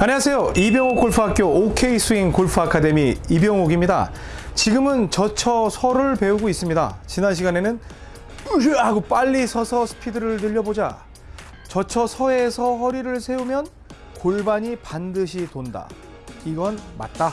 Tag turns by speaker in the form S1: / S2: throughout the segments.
S1: 안녕하세요. 이병옥 골프학교 OK 스윙 골프 아카데미 이병옥입니다. 지금은 저처 서를 배우고 있습니다. 지난 시간에는 으 하고 빨리 서서 스피드를 늘려보자. 저처 서에서 허리를 세우면 골반이 반드시 돈다. 이건 맞다.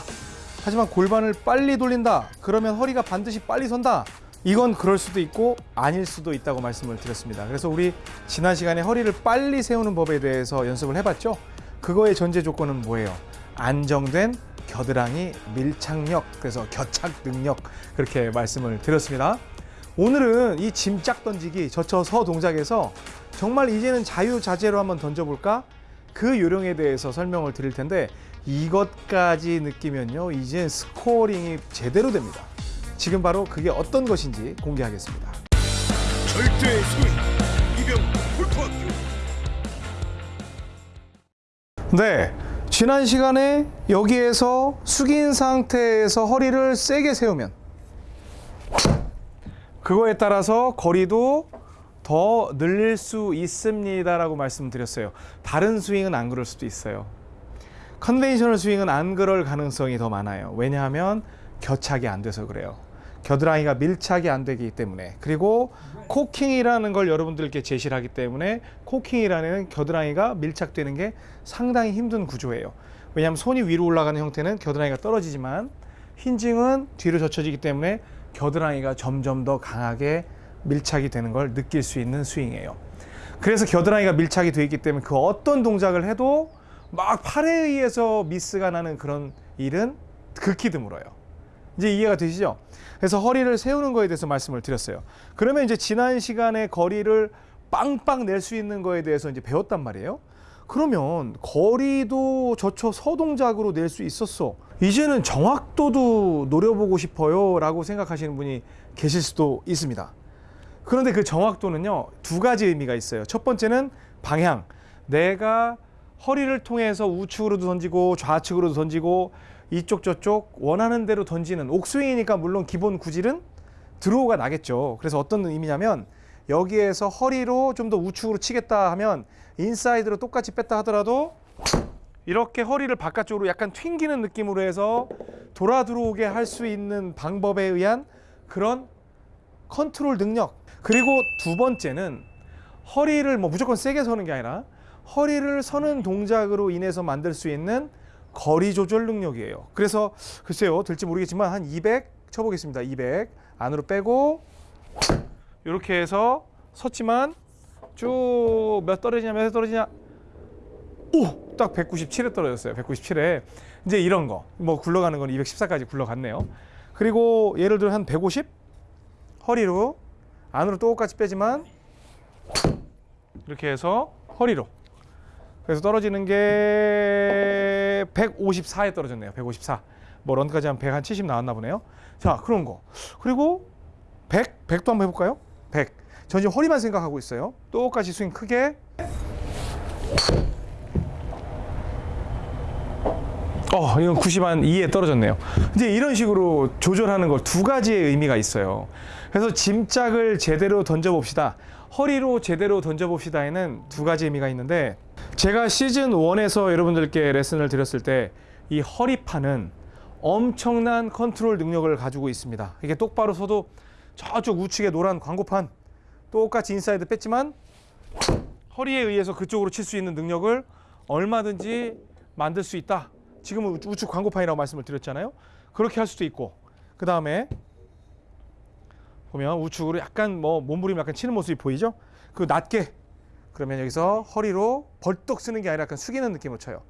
S1: 하지만 골반을 빨리 돌린다. 그러면 허리가 반드시 빨리 선다. 이건 그럴 수도 있고 아닐 수도 있다고 말씀을 드렸습니다. 그래서 우리 지난 시간에 허리를 빨리 세우는 법에 대해서 연습을 해봤죠. 그거의 전제 조건은 뭐예요? 안정된 겨드랑이 밀착력, 그래서 겨착 능력 그렇게 말씀을 드렸습니다. 오늘은 이 짐짝 던지기 젖혀서 동작에서 정말 이제는 자유자재로 한번 던져볼까? 그 요령에 대해서 설명을 드릴 텐데 이것까지 느끼면요 이제 scoring이 제대로 됩니다. 지금 바로 그게 어떤 것인지 공개하겠습니다.
S2: 절대 스윙
S1: 네. 지난 시간에 여기에서 숙인 상태에서 허리를 세게 세우면 그거에 따라서 거리도 더 늘릴 수 있습니다 라고 말씀드렸어요. 다른 스윙은 안 그럴 수도 있어요. conventional 스윙은 안 그럴 가능성이 더 많아요. 왜냐하면 겨착이 안 돼서 그래요. 겨드랑이가 밀착이 안 되기 때문에 그리고 cocking이라는 걸 여러분들께 제시를 하기 때문에 cocking이라는 겨드랑이가 밀착되는 게 상당히 힘든 구조예요. 왜냐하면 손이 위로 올라가는 형태는 겨드랑이가 떨어지지만 hinging은 뒤로 젖혀지기 때문에 겨드랑이가 점점 더 강하게 밀착이 되는 걸 느낄 수 있는 스윙이에요. 그래서 겨드랑이가 밀착이 되어 있기 때문에 그 어떤 동작을 해도 막 팔에 의해서 미스가 나는 그런 일은 극히 드물어요. 이제 이해가 되시죠? 그래서 허리를 세우는 거에 대해서 말씀을 드렸어요. 그러면 이제 지난 시간에 거리를 빵빵 낼 수 있는 거에 대해서 이제 배웠단 말이에요. 그러면 거리도 저처 서동작으로 낼 수 있었어. 이제는 정확도도 노려보고 싶어요. 라고 생각하시는 분이 계실 수도 있습니다. 그런데 그 정확도는요, 두 가지 의미가 있어요. 첫 번째는 방향. 내가 허리를 통해서 우측으로도 던지고 좌측으로도 던지고 이쪽 저쪽 원하는 대로 던지는 옥스윙이니까 물론 기본 구질은 드로우가 나겠죠. 그래서 어떤 의미냐면 여기에서 허리로 좀 더 우측으로 치겠다 하면 인사이드로 똑같이 뺐다 하더라도 이렇게 허리를 바깥쪽으로 약간 튕기는 느낌으로 해서 돌아 들어오게 할 수 있는 방법에 의한 그런 컨트롤 능력. 그리고 두 번째는 허리를 뭐 무조건 세게 서는 게 아니라 허리를 서는 동작으로 인해서 만들 수 있는 거리 조절 능력이에요. 그래서 글쎄요, 될지 모르겠지만 한 200 쳐보겠습니다. 200 안으로 빼고 이렇게 해서 섰지만 쭉 몇 떨어지냐 몇 떨어지냐 오! 딱 197에 떨어졌어요. 197에 이제 이런 거 뭐 굴러가는 건 214까지 굴러갔네요. 그리고 예를 들어 한 150 허리로 안으로 똑같이 빼지만 이렇게 해서 허리로 그래서 떨어지는 게 154에 떨어졌네요. 154. 뭐 런까지 한170 나왔나 보네요. 자, 그런 거. 그리고 100, 100도 한번 해볼까요? 100. 전 지금 허리만 생각하고 있어요. 똑같이 스윙 크게. 어, 이건 90한 2에 떨어졌네요. 이제 이런 식으로 조절하는 걸 두 가지의 의미가 있어요. 그래서 짐짝을 제대로 던져 봅시다. 허리로 제대로 던져 봅시다에는 두 가지 의미가 있는데 제가 시즌 1에서 여러분들께 레슨을 드렸을 때 이 허리판은 엄청난 컨트롤 능력을 가지고 있습니다. 이게 똑바로 서도 저쪽 우측에 노란 광고판 똑같이 인사이드 뺐지만 허리에 의해서 그쪽으로 칠 수 있는 능력을 얼마든지 만들 수 있다. 지금은 우측 광고판이라고 말씀을 드렸잖아요. 그렇게 할 수도 있고 그 다음에 보면 우측으로 약간 뭐 몸부림 약간 치는 모습이 보이죠? 그 낮게 그러면 여기서 허리로 벌떡 쓰는 게 아니라 약간 숙이는 느낌으로 쳐요.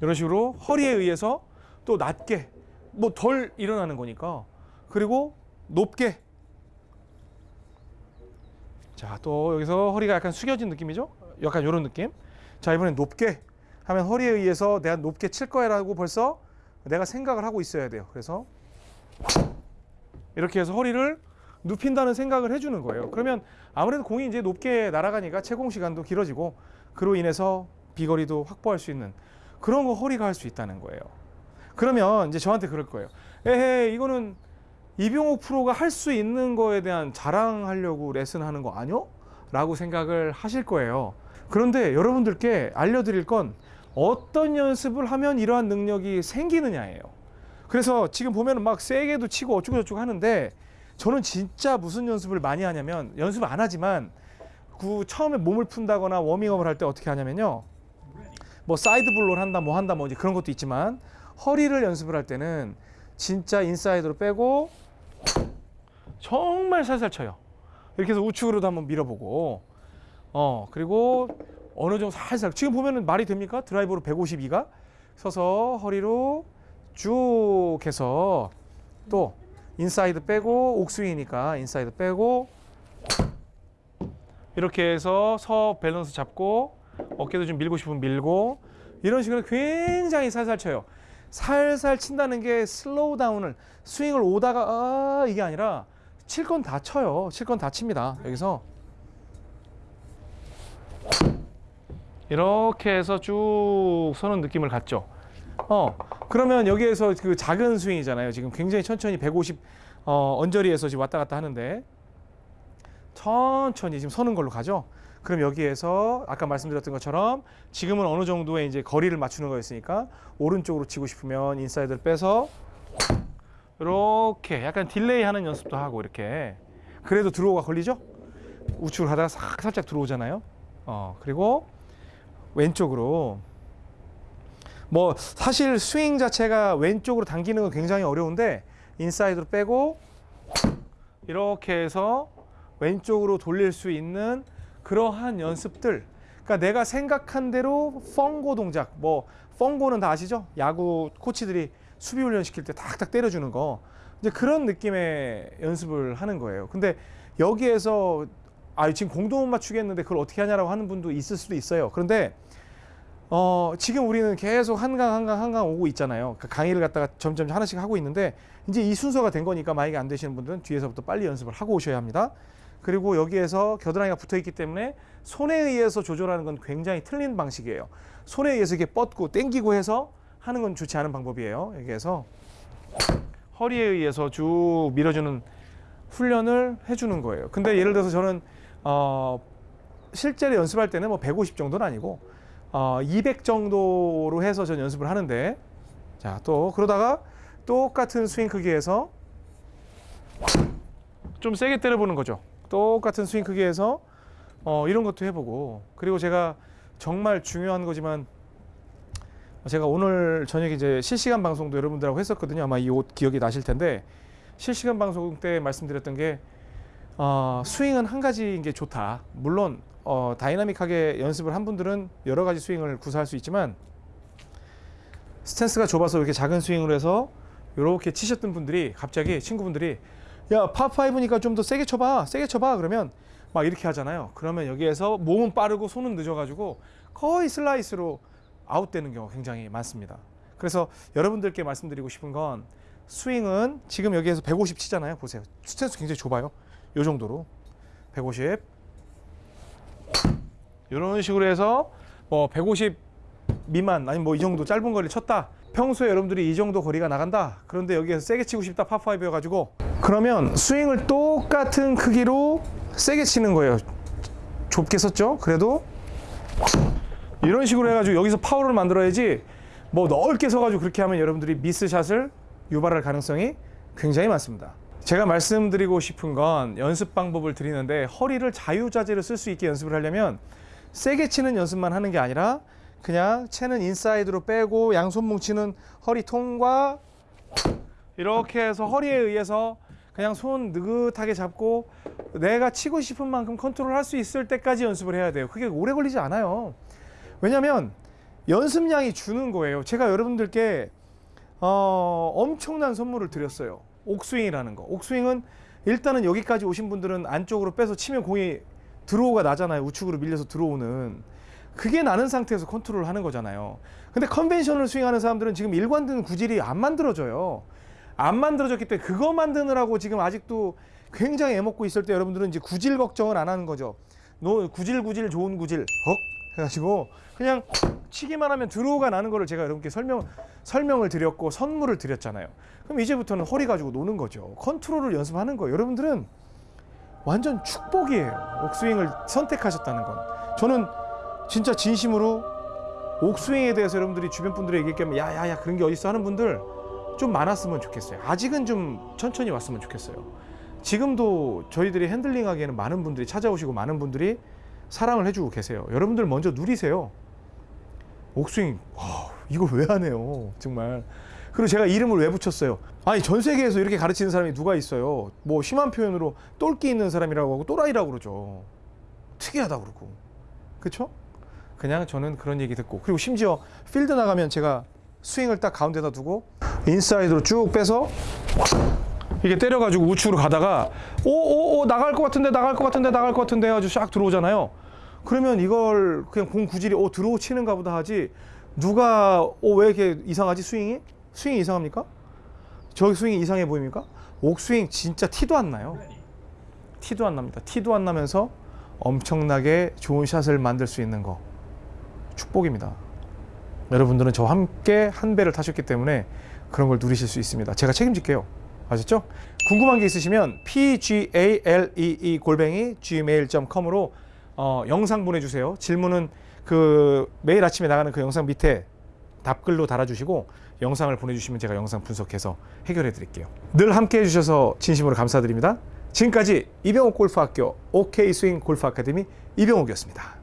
S1: 이런 식으로 허리에 의해서 또 낮게 뭐 덜 일어나는 거니까 그리고 높게 자 또 여기서 허리가 약간 숙여진 느낌이죠? 약간 이런 느낌. 자 이번엔 높게 하면 허리에 의해서 내가 높게 칠 거야라고 벌써 내가 생각을 하고 있어야 돼요. 그래서 이렇게 해서 허리를 눕힌다는 생각을 해주는 거예요. 그러면 아무래도 공이 이제 높게 날아가니까 채공 시간도 길어지고 그로 인해서 비거리도 확보할 수 있는 그런 거 허리가 할 수 있다는 거예요. 그러면 이제 저한테 그럴 거예요. 에헤 이거는 이병옥 프로가 할 수 있는 거에 대한 자랑하려고 레슨하는 거 아니요? 라고 생각을 하실 거예요. 그런데 여러분들께 알려드릴 건 어떤 연습을 하면 이러한 능력이 생기느냐예요. 그래서 지금 보면 막 세게도 치고 어쩌고 저쩌고 하는데 저는 진짜 무슨 연습을 많이 하냐면 연습 안 하지만 그 처음에 몸을 푼다거나 워밍업을 할 때 어떻게 하냐면요. 뭐 side blow를 한다 뭐 한다 뭐 이제 그런 것도 있지만 허리를 연습을 할 때는 진짜 인사이드로 빼고 정말 살살 쳐요. 이렇게 해서 우측으로도 한번 밀어보고 어 그리고 어느 정도 살살 지금 보면은 말이 됩니까? 드라이버로 152가 서서 허리로 쭉 해서 또 인사이드 빼고 옥스윙이니까 인사이드 빼고 이렇게 해서 서 밸런스 잡고 어깨도 좀 밀고 싶으면 밀고 이런 식으로 굉장히 살살 쳐요. 살살 친다는 게 slow down을 스윙을 오다가 아 이게 아니라 칠 건 다 쳐요. 칠 건 다 칩니다. 여기서 이렇게 해서 쭉 서는 느낌을 갖죠. 어 그러면 여기에서 그 작은 스윙이잖아요. 지금 굉장히 천천히 150 어, 언저리에서 지금 왔다 갔다 하는데 천천히 지금 서는 걸로 가죠. 그럼 여기에서 아까 말씀드렸던 것처럼 지금은 어느 정도의 이제 거리를 맞추는 거였으니까 오른쪽으로 치고 싶으면 인사이드를 빼서 이렇게 약간 delay 하는 연습도 하고 이렇게 그래도 draw가 걸리죠? 우측으로 가다가 싹 살짝 들어오잖아요. 어 그리고 왼쪽으로 뭐 사실 스윙 자체가 왼쪽으로 당기는 건 굉장히 어려운데 인사이드로 빼고 이렇게 해서 왼쪽으로 돌릴 수 있는 그러한 연습들. 그러니까 내가 생각한 대로 펑고 동작, 뭐 펑고는 다 아시죠? 야구 코치들이 수비 훈련 시킬 때 탁탁 때려주는 거. 이제 그런 느낌의 연습을 하는 거예요. 근데 여기에서 아 지금 공도 못 맞추겠는데 그걸 어떻게 하냐라고 하는 분도 있을 수도 있어요. 그런데 어, 지금 우리는 계속 한강 한강 한강 오고 있잖아요. 그 강의를 갖다가 점점 하나씩 하고 있는데 이제 이 순서가 된 거니까 만약에 안 되시는 분들은 뒤에서부터 빨리 연습을 하고 오셔야 합니다. 그리고 여기에서 겨드랑이가 붙어 있기 때문에 손에 의해서 조절하는 건 굉장히 틀린 방식이에요. 손에 의해서 이렇게 뻗고 당기고 해서 하는 건 좋지 않은 방법이에요. 여기에서 허리에 의해서 쭉 밀어주는 훈련을 해주는 거예요. 근데 예를 들어서 저는 어, 실제로 연습할 때는 뭐 150 정도는 아니고 어, 200 정도로 해서 전 연습을 하는데 자 또 그러다가 똑같은 스윙 크기에서 좀 세게 때려보는 거죠. 똑같은 스윙 크기에서 어, 이런 것도 해보고 그리고 제가 정말 중요한 거지만 제가 오늘 저녁에 이제 실시간 방송도 여러분들하고 했었거든요. 아마 이 옷 기억이 나실 텐데 실시간 방송 때 말씀드렸던 게 어, 스윙은 한 가지인 게 좋다. 물론 어, 다이나믹하게 연습을 한 분들은 여러 가지 스윙을 구사할 수 있지만 스탠스가 좁아서 이렇게 작은 스윙으로 해서 이렇게 치셨던 분들이 갑자기 친구분들이 야 파5니까 좀 더 세게 쳐봐 세게 쳐봐. 그러면 막 이렇게 하잖아요. 그러면 여기에서 몸은 빠르고 손은 늦어가지고 거의 슬라이스로 아웃되는 경우가 굉장히 많습니다. 그래서 여러분들께 말씀드리고 싶은 건 스윙은 지금 여기에서 150 치잖아요. 보세요. 스탠스 굉장히 좁아요 요 정도로 150 이런 식으로 해서 뭐 150 미만 아니면 뭐이 정도 짧은 거리를 쳤다. 평소에 여러분들이 이 정도 거리가 나간다. 그런데 여기에서 세게 치고 싶다 파5여 가지고 그러면 스윙을 똑같은 크기로 세게 치는 거예요. 좁게 썼죠. 그래도 이런 식으로 해가지고 여기서 파워를 만들어야지 뭐 넓게 서가지고 그렇게 하면 여러분들이 미스샷을 유발할 가능성이 굉장히 많습니다. 제가 말씀드리고 싶은 건 연습 방법을 드리는데 허리를 자유자재로 쓸 수 있게 연습을 하려면 세게 치는 연습만 하는 게 아니라 그냥 채는 인사이드로 빼고 양손 뭉치는 허리 통과 이렇게 해서 허리에 의해서 그냥 손 느긋하게 잡고 내가 치고 싶은 만큼 컨트롤 할 수 있을 때까지 연습을 해야 돼요. 그게 오래 걸리지 않아요. 왜냐하면 연습량이 주는 거예요. 제가 여러분들께 어, 엄청난 선물을 드렸어요. 옥스윙이라는 거. 옥스윙은 일단은 여기까지 오신 분들은 안쪽으로 빼서 치면 공이 draw가 나잖아요. 우측으로 밀려서 들어오는. 그게 나는 상태에서 컨트롤 하는 거잖아요. 근데 conventional 스윙하는 사람들은 지금 일관된 구질이 안 만들어져요. 안 만들어졌기 때문에 그거 만드느라고 지금 아직도 굉장히 애먹고 있을 때 여러분들은 이제 구질 걱정을 안 하는 거죠. 노 구질 구질 좋은 구질 헉 해가지고 그냥 치기만 하면 draw가 나는 거를 제가 여러분께 설명 설명을 드렸고 선물을 드렸잖아요. 그럼 이제부터는 허리 가지고 노는 거죠. 컨트롤을 연습하는 거예요. 여러분들은 완전 축복이에요. 옥스윙을 선택하셨다는 건. 저는 진짜 진심으로 옥스윙에 대해서 여러분들이 주변 분들이 얘기하면 야야야 그런 게 어딨어 하는 분들 좀 많았으면 좋겠어요. 아직은 좀 천천히 왔으면 좋겠어요. 지금도 저희들이 핸들링 하기에는 많은 분들이 찾아오시고 많은 분들이 사랑을 해주고 계세요. 여러분들 먼저 누리세요. 옥스윙 와, 이걸 왜 하네요 정말. 그리고 제가 이름을 왜 붙였어요? 아니 전 세계에서 이렇게 가르치는 사람이 누가 있어요? 뭐 심한 표현으로 똘끼 있는 사람이라고 하고 또라이라고 그러죠. 특이하다 그러고. 그쵸? 그냥 저는 그런 얘기 듣고. 그리고 심지어 필드 나가면 제가 스윙을 딱 가운데다 두고 인사이드로 쭉 빼서 이게 때려가지고 우측으로 가다가 오오오 나갈 것 같은데 나갈 것 같은데 나갈 것 같은데 아주 샥 들어오잖아요. 그러면 이걸 그냥 공 구질이 오 들어오 치는가 보다 하지 누가 오왜 이렇게 이상하지 스윙이? 스윙이 이상합니까? 저기 스윙이 이상해 보입니까? 옥스윙 진짜 티도 안 나요. 티도 안 납니다. 티도 안 나면서 엄청나게 좋은 샷을 만들 수 있는 거 축복입니다. 여러분들은 저와 함께 한 배를 타셨기 때문에 그런 걸 누리실 수 있습니다. 제가 책임질게요. 아셨죠? 궁금한 게 있으시면 pgalee 골뱅이 gmail.com으로 어, 영상 보내주세요. 질문은 그 매일 아침에 나가는 그 영상 밑에 답글로 달아주시고 영상을 보내주시면 제가 영상 분석해서 해결해 드릴게요. 늘 함께 해주셔서 진심으로 감사드립니다. 지금까지 이병옥 골프학교 OK 스윙 골프 아카데미 이병옥이었습니다.